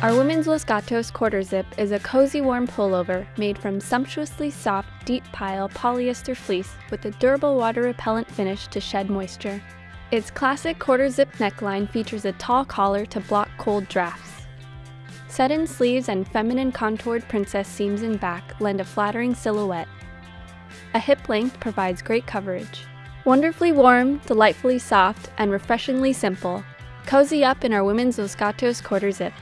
Our women's Los Gatos quarter zip is a cozy warm pullover made from sumptuously soft, deep pile polyester fleece with a durable water repellent finish to shed moisture. Its classic quarter zip neckline features a tall collar to block cold drafts. Set-in sleeves and feminine contoured princess seams in back lend a flattering silhouette. A hip length provides great coverage. Wonderfully warm, delightfully soft, and refreshingly simple. Cozy up in our women's Los Gatos quarter zip.